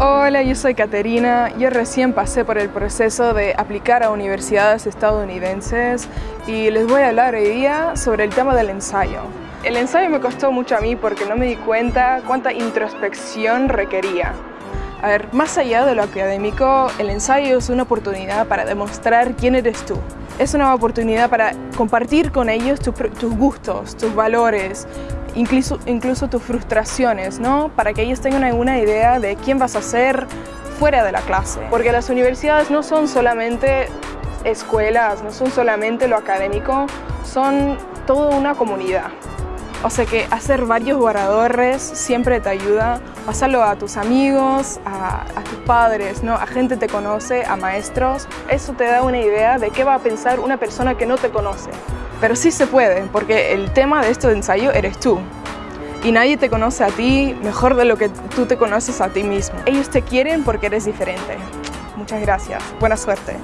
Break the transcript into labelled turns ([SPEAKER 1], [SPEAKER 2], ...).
[SPEAKER 1] Hola, yo soy Caterina. Yo recién pasé por el proceso de aplicar a universidades estadounidenses y les voy a hablar hoy día sobre el tema del ensayo. El ensayo me costó mucho a mí porque no me di cuenta cuánta introspección requería. A ver, más allá de lo académico, el ensayo es una oportunidad para demostrar quién eres tú. Es una oportunidad para compartir con ellos tus gustos, tus valores, incluso, incluso tus frustraciones, ¿no? Para que ellos tengan alguna idea de quién vas a ser fuera de la clase. Porque las universidades no son solamente escuelas, no son solamente lo académico, son toda una comunidad. O sea que hacer varios oradores siempre te ayuda, pasarlo a tus amigos, a, tus padres, ¿no? a gente que te conoce, a maestros. Eso te da una idea de qué va a pensar una persona que no te conoce. Pero sí se puede, porque el tema de este ensayo eres tú. Y nadie te conoce a ti mejor de lo que tú te conoces a ti mismo. Ellos te quieren porque eres diferente. Muchas gracias. Buena suerte.